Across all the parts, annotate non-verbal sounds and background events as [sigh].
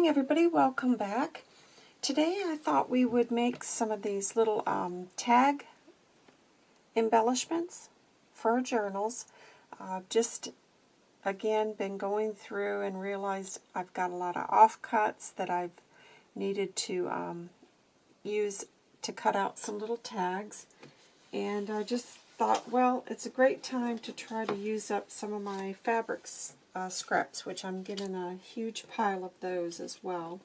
morning, everybody. Welcome back. Today I thought we would make some of these little um, tag embellishments for our journals. I've just, again, been going through and realized I've got a lot of offcuts that I've needed to um, use to cut out some little tags. And I just thought, well, it's a great time to try to use up some of my fabrics uh, scraps, which I'm getting a huge pile of those as well.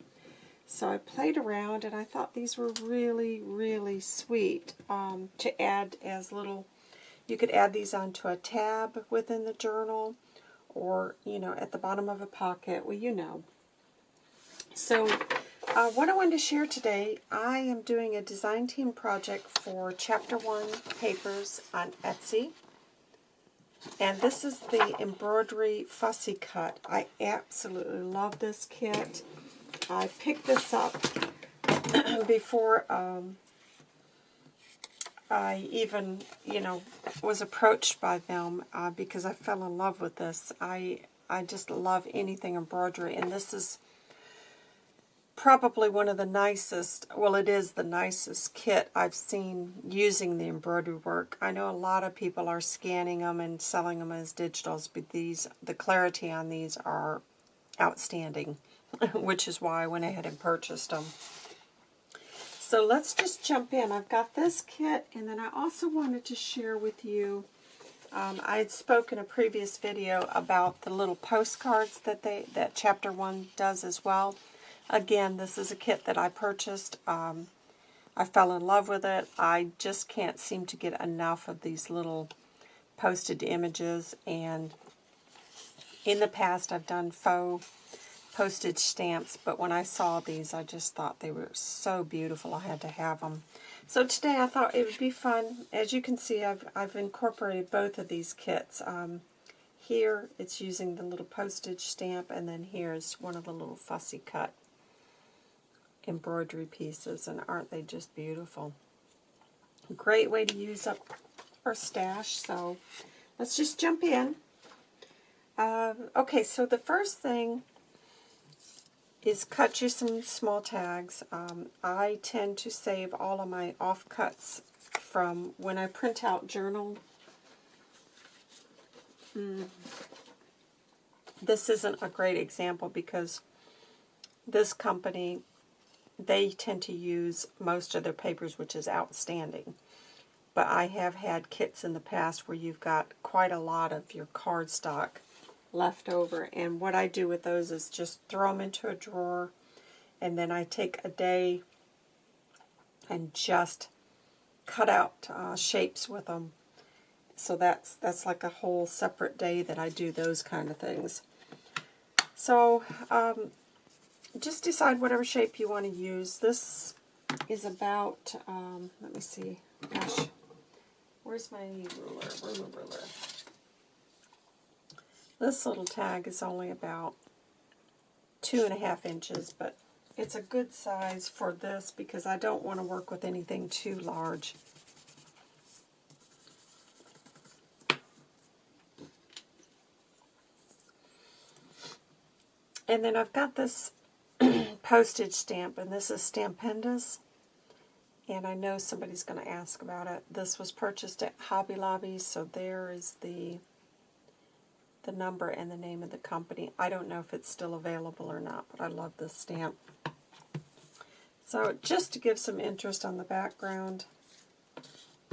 So I played around and I thought these were really, really sweet um, to add as little, you could add these onto a tab within the journal or, you know, at the bottom of a pocket, well, you know. So uh, what I wanted to share today, I am doing a design team project for Chapter 1 papers on Etsy. And this is the embroidery fussy cut. I absolutely love this kit. I picked this up [clears throat] before um, I even, you know, was approached by them uh, because I fell in love with this. I I just love anything embroidery, and this is probably one of the nicest, well it is the nicest kit I've seen using the embroidery work. I know a lot of people are scanning them and selling them as digitals, but these, the clarity on these are outstanding, [laughs] which is why I went ahead and purchased them. So let's just jump in. I've got this kit, and then I also wanted to share with you, um, I had spoken a previous video about the little postcards that they that Chapter 1 does as well. Again, this is a kit that I purchased. Um, I fell in love with it. I just can't seem to get enough of these little posted images. And in the past, I've done faux postage stamps, but when I saw these, I just thought they were so beautiful. I had to have them. So today I thought it would be fun. As you can see, I've, I've incorporated both of these kits. Um, here, it's using the little postage stamp, and then here's one of the little fussy cut embroidery pieces, and aren't they just beautiful? Great way to use up our stash, so let's just jump in. Uh, okay, so the first thing is cut you some small tags. Um, I tend to save all of my offcuts from when I print out journal. Mm. This isn't a great example because this company they tend to use most of their papers, which is outstanding. But I have had kits in the past where you've got quite a lot of your cardstock left over. And what I do with those is just throw them into a drawer, and then I take a day and just cut out uh, shapes with them. So that's that's like a whole separate day that I do those kind of things. So um, just decide whatever shape you want to use. This is about, um, let me see, gosh, where's my ruler? My ruler? This little tag is only about two and a half inches, but it's a good size for this because I don't want to work with anything too large. And then I've got this postage stamp, and this is Stampendous. And I know somebody's going to ask about it. This was purchased at Hobby Lobby, so there is the the number and the name of the company. I don't know if it's still available or not, but I love this stamp. So just to give some interest on the background,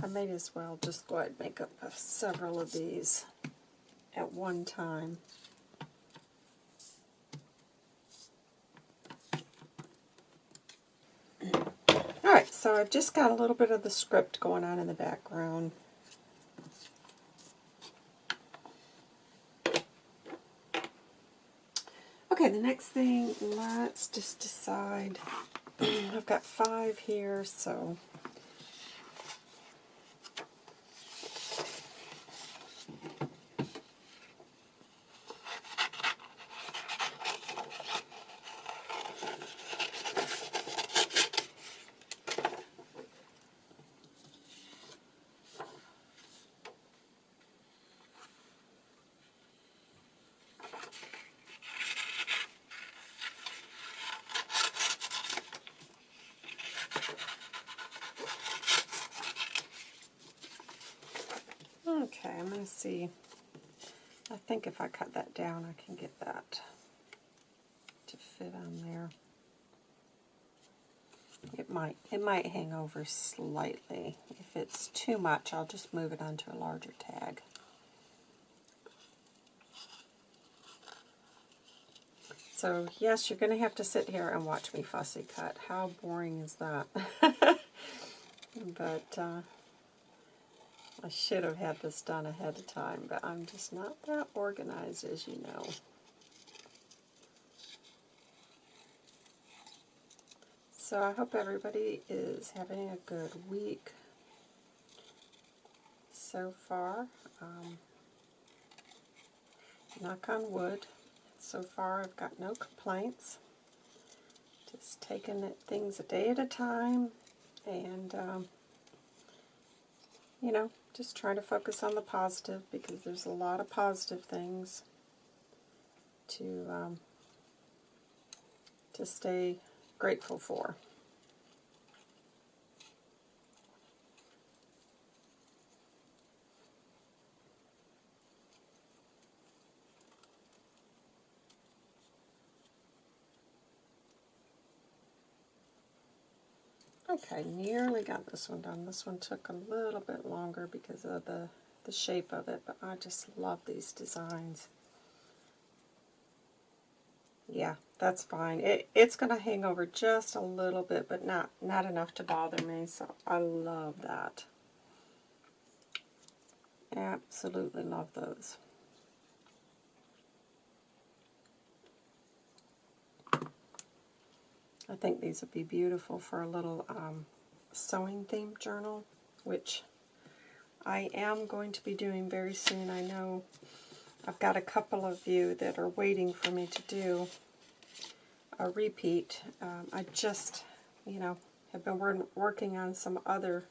I may as well just go ahead and make up several of these at one time. So I've just got a little bit of the script going on in the background. Okay, the next thing, let's just decide. [clears throat] I've got five here, so see. I think if I cut that down, I can get that to fit on there. It might it might hang over slightly. If it's too much, I'll just move it onto a larger tag. So yes, you're going to have to sit here and watch me fussy cut. How boring is that? [laughs] but uh, I should have had this done ahead of time, but I'm just not that organized, as you know. So I hope everybody is having a good week so far. Um, knock on wood. So far I've got no complaints. Just taking things a day at a time and, um, you know, just trying to focus on the positive because there's a lot of positive things to um, to stay grateful for. Okay, nearly got this one done. This one took a little bit longer because of the, the shape of it, but I just love these designs. Yeah, that's fine. It, it's going to hang over just a little bit, but not, not enough to bother me, so I love that. Absolutely love those. I think these would be beautiful for a little um, sewing theme journal, which I am going to be doing very soon. I know I've got a couple of you that are waiting for me to do a repeat. Um, I just, you know, have been wor working on some other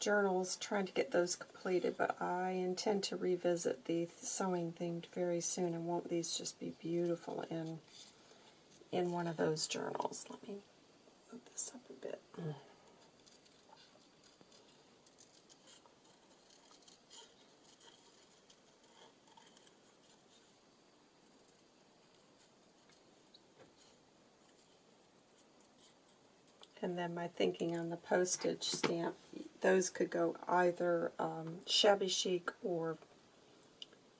journals, trying to get those completed, but I intend to revisit the sewing themed very soon, and won't these just be beautiful in in one of those journals. Let me move this up a bit. And then my thinking on the postage stamp, those could go either um, shabby chic or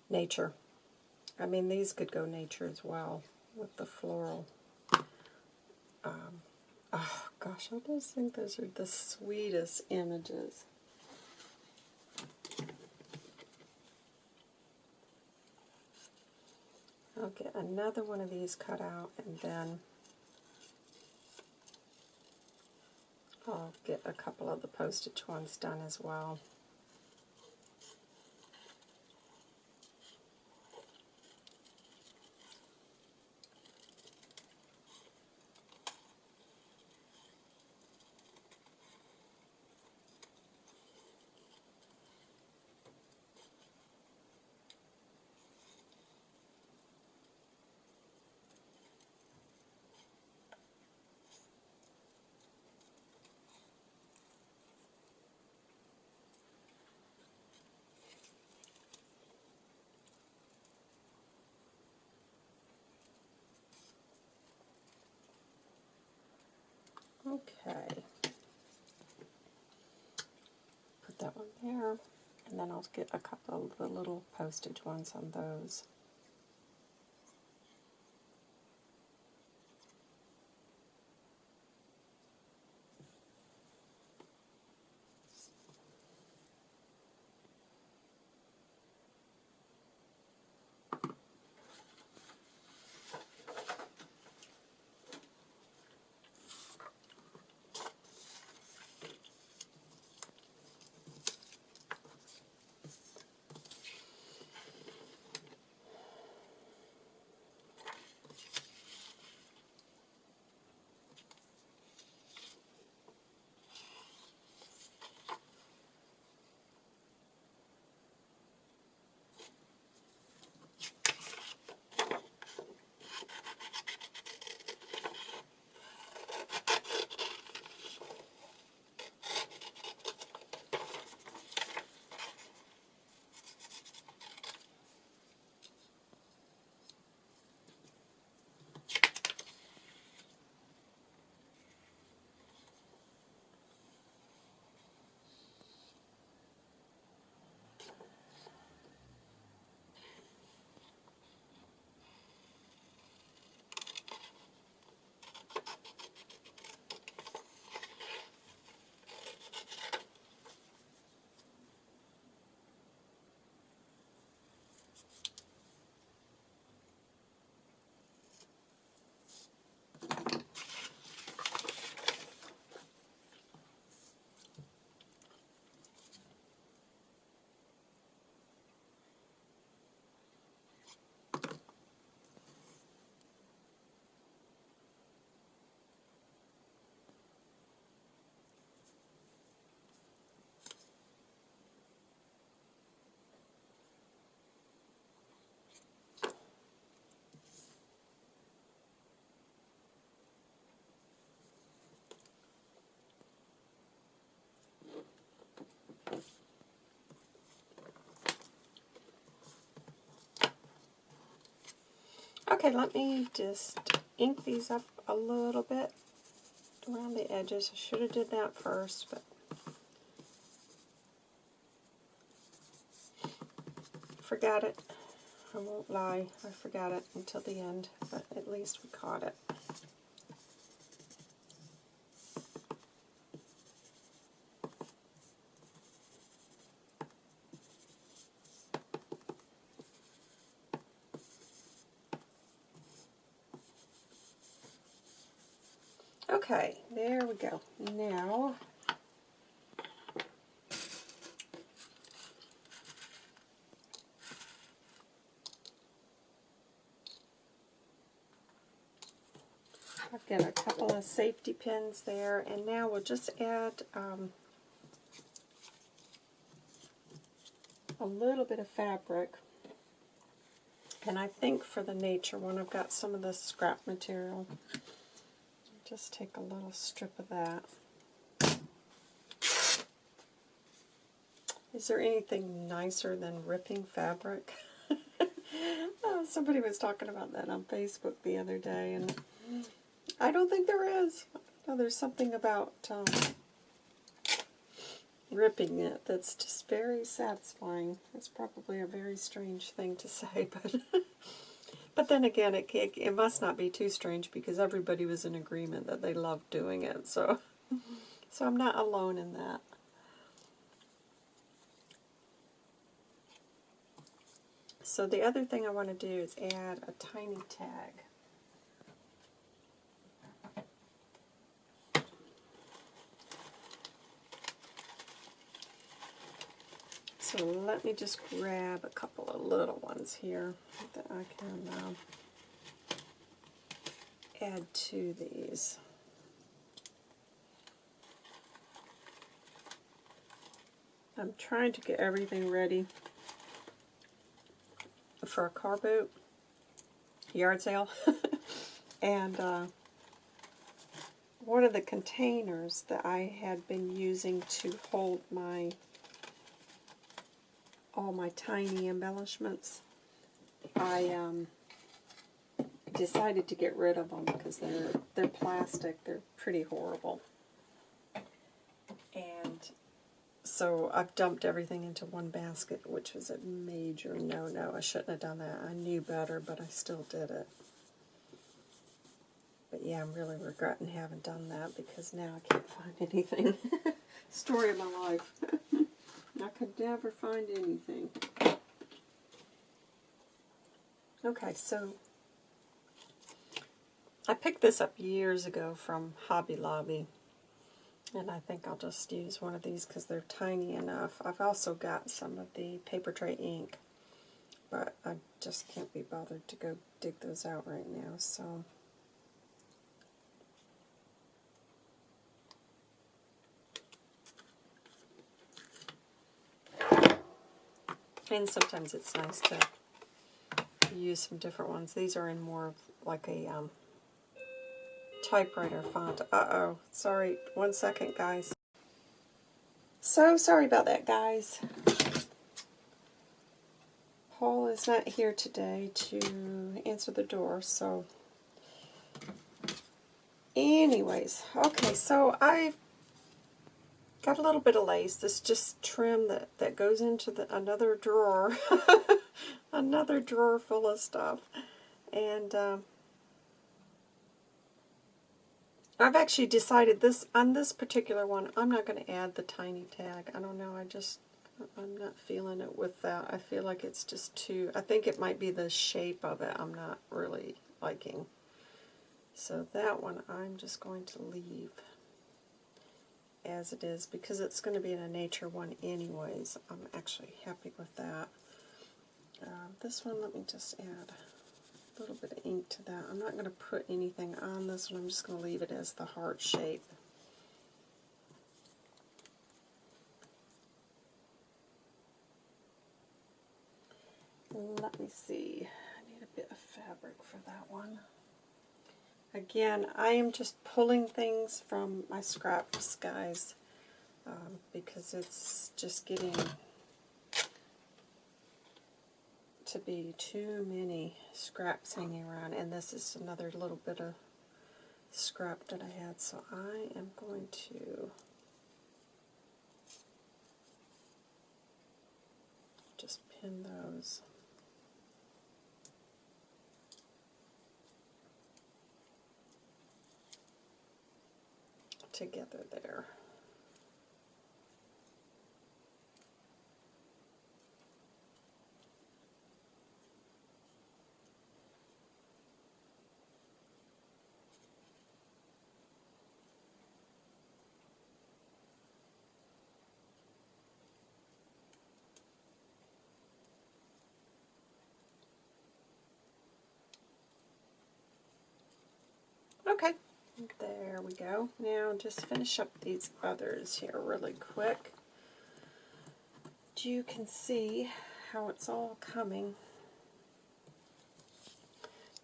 nature. I mean, these could go nature as well with the floral. Oh gosh, I just think those are the sweetest images. I'll get another one of these cut out and then I'll get a couple of the postage ones done as well. Okay. Put that one there, and then I'll get a couple of the little postage ones on those. Okay, let me just ink these up a little bit around the edges. I should have did that first, but forgot it. I won't lie, I forgot it until the end, but at least we caught it. Okay, there we go. Now, I've got a couple of safety pins there, and now we'll just add um, a little bit of fabric. And I think for the nature one, I've got some of this scrap material. Just take a little strip of that. Is there anything nicer than ripping fabric? [laughs] oh, somebody was talking about that on Facebook the other day, and I don't think there is. No, there's something about um, ripping it that's just very satisfying. It's probably a very strange thing to say, [laughs] but but then again, it, it, it must not be too strange because everybody was in agreement that they loved doing it. So so I'm not alone in that. So the other thing I want to do is add a tiny tag. So let me just grab a couple of little ones here that I can uh, add to these. I'm trying to get everything ready for a car boot, yard sale, [laughs] and uh, one of the containers that I had been using to hold my all my tiny embellishments, I um, decided to get rid of them because they're they're plastic. They're pretty horrible. And so I've dumped everything into one basket, which was a major no-no. I shouldn't have done that. I knew better, but I still did it. But yeah, I'm really regretting having done that because now I can't [laughs] find anything. [laughs] Story of my life. [laughs] I could never find anything. Okay, so I picked this up years ago from Hobby Lobby. And I think I'll just use one of these because they're tiny enough. I've also got some of the Papertrey Ink. But I just can't be bothered to go dig those out right now. So And sometimes it's nice to use some different ones. These are in more of like a um, typewriter font. Uh-oh. Sorry. One second, guys. So sorry about that, guys. Paul is not here today to answer the door, so... Anyways, okay, so I've got a little bit of lace. This just trim that, that goes into the, another drawer. [laughs] another drawer full of stuff. And um, I've actually decided this on this particular one, I'm not going to add the tiny tag. I don't know, I just, I'm not feeling it with that. I feel like it's just too, I think it might be the shape of it I'm not really liking. So that one I'm just going to leave as it is because it's going to be in a nature one anyways. I'm actually happy with that. Uh, this one, let me just add a little bit of ink to that. I'm not going to put anything on this one. I'm just going to leave it as the heart shape. Let me see. I need a bit of fabric for that one. Again, I am just pulling things from my scraps, guys, um, because it's just getting to be too many scraps hanging around, and this is another little bit of scrap that I had, so I am going to just pin those. Together there. Okay, there we go. Now just finish up these others here really quick. You can see how it's all coming.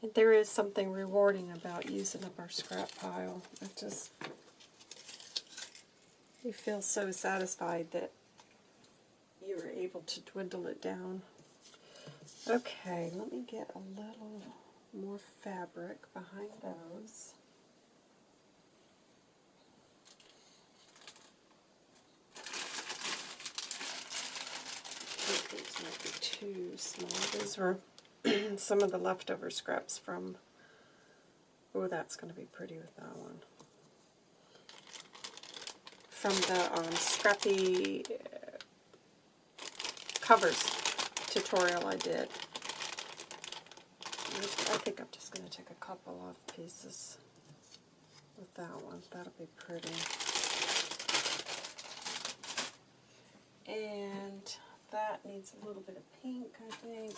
And there is something rewarding about using up our scrap pile. It just, you feel so satisfied that you were able to dwindle it down. Okay, let me get a little more fabric behind those. these might be too small. These were some of the leftover scraps from, oh that's going to be pretty with that one. From the um, scrappy uh, covers tutorial I did. I think I'm just going to take a couple of pieces with that one. That'll be pretty. And that needs a little bit of pink, I think.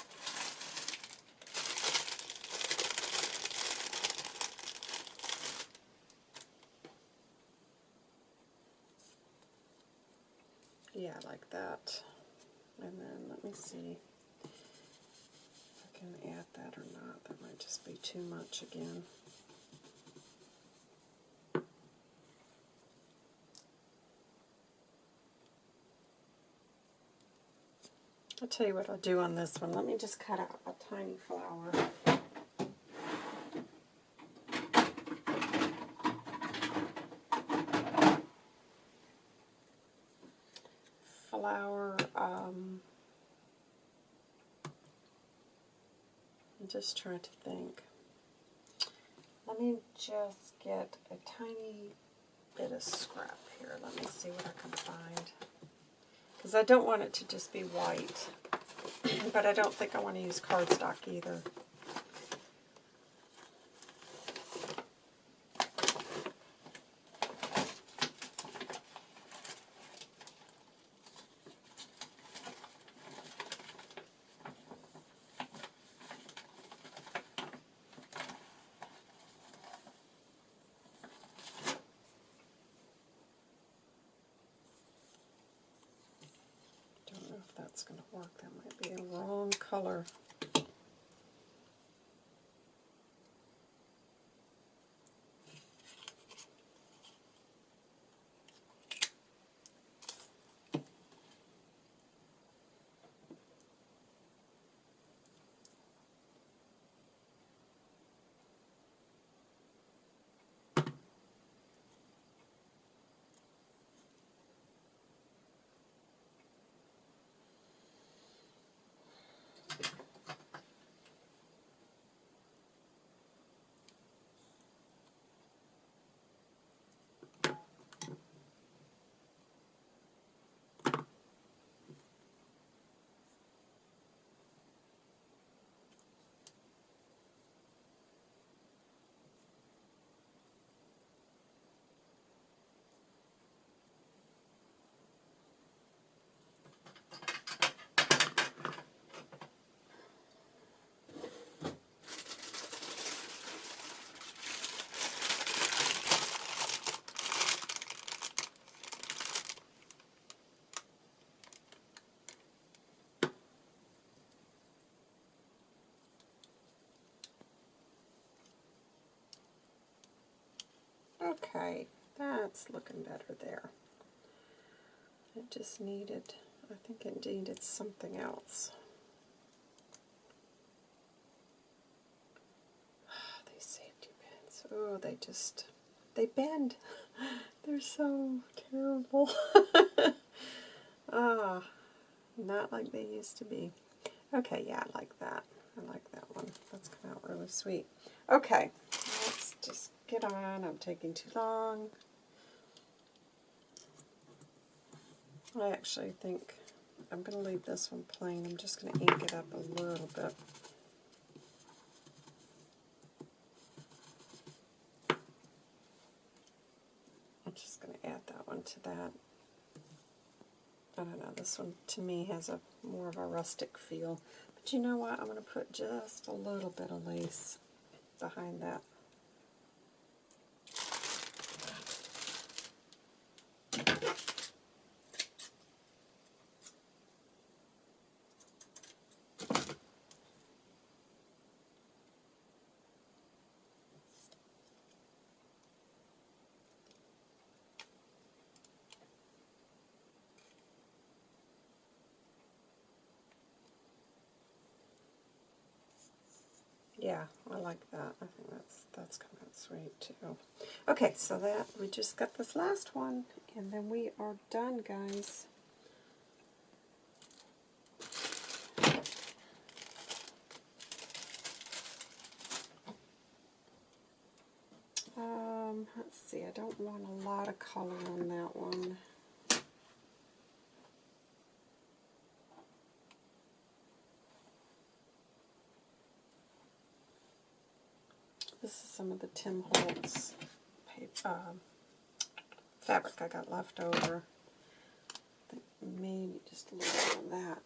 Yeah, I like that. And then let me see if I can add that or not. That might just be too much again. I'll tell you what I'll do on this one. Let me just cut out a tiny flower. Flower, um, just trying to think. Let me just get a tiny bit of scrap here. Let me see what I can find. Because I don't want it to just be white. but I don't think I want to use cardstock either. just needed, I think it needed something else. [sighs] These safety pins, oh, they just, they bend. [laughs] They're so terrible. [laughs] ah, not like they used to be. Okay, yeah, I like that. I like that one. That's come out really sweet. Okay, let's just get on. I'm taking too long. I actually think I'm going to leave this one plain. I'm just going to ink it up a little bit. I'm just going to add that one to that. I don't know, this one to me has a more of a rustic feel. But you know what? I'm going to put just a little bit of lace behind that. Yeah, I like that. I think that's that's kind of sweet too. Okay, so that we just got this last one, and then we are done, guys. Um, let's see, I don't want a lot of color on that one. This is some of the Tim Holtz paper, um, fabric I got left over. maybe just a little bit of that.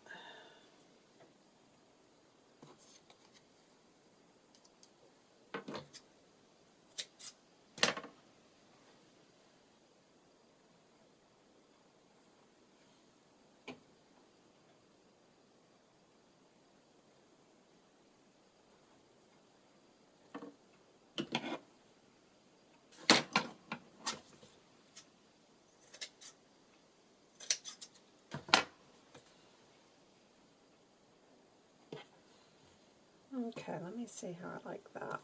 Okay, let me see how I like that.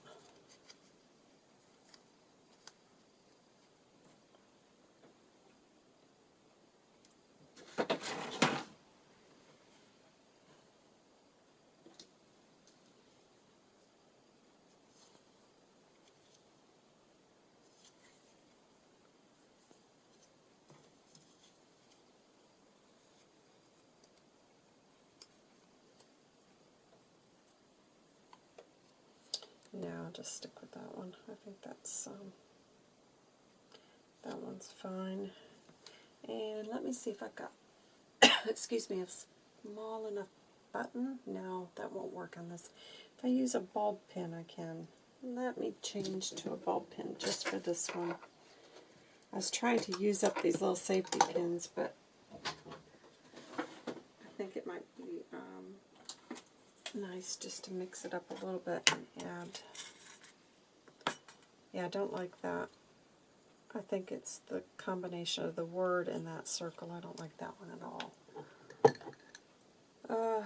Yeah, I'll just stick with that one. I think that's um, that one's fine. And let me see if I've got, [coughs] excuse me, a small enough button. No, that won't work on this. If I use a bulb pin, I can. Let me change to a bulb pin just for this one. I was trying to use up these little safety pins, but I think it might be um, nice just to mix it up a little bit and add. Yeah, I don't like that. I think it's the combination of the word and that circle. I don't like that one at all. Uh,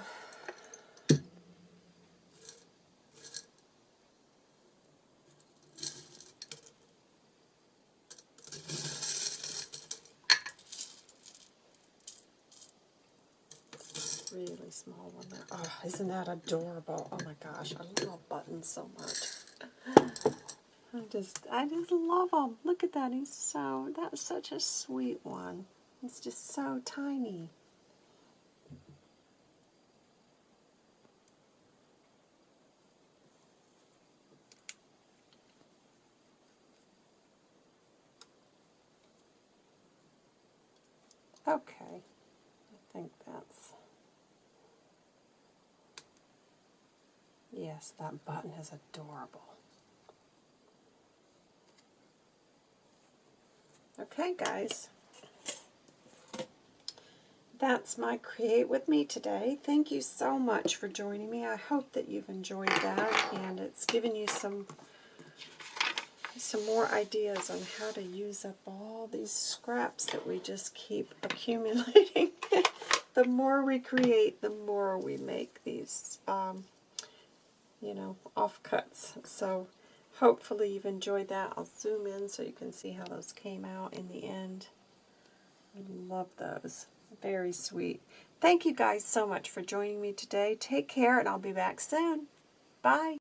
really small one there. Oh, isn't that adorable? Oh my gosh, I love buttons so much. I just, I just love him. Look at that. He's so, that's such a sweet one. It's just so tiny. Okay, I think that's Yes, that button is adorable. Okay, guys. That's my Create With Me today. Thank you so much for joining me. I hope that you've enjoyed that and it's given you some some more ideas on how to use up all these scraps that we just keep [laughs] accumulating. the more we create, the more we make these um, you know, offcuts. So hopefully you've enjoyed that. I'll zoom in so you can see how those came out in the end. Love those. Very sweet. Thank you guys so much for joining me today. Take care, and I'll be back soon. Bye.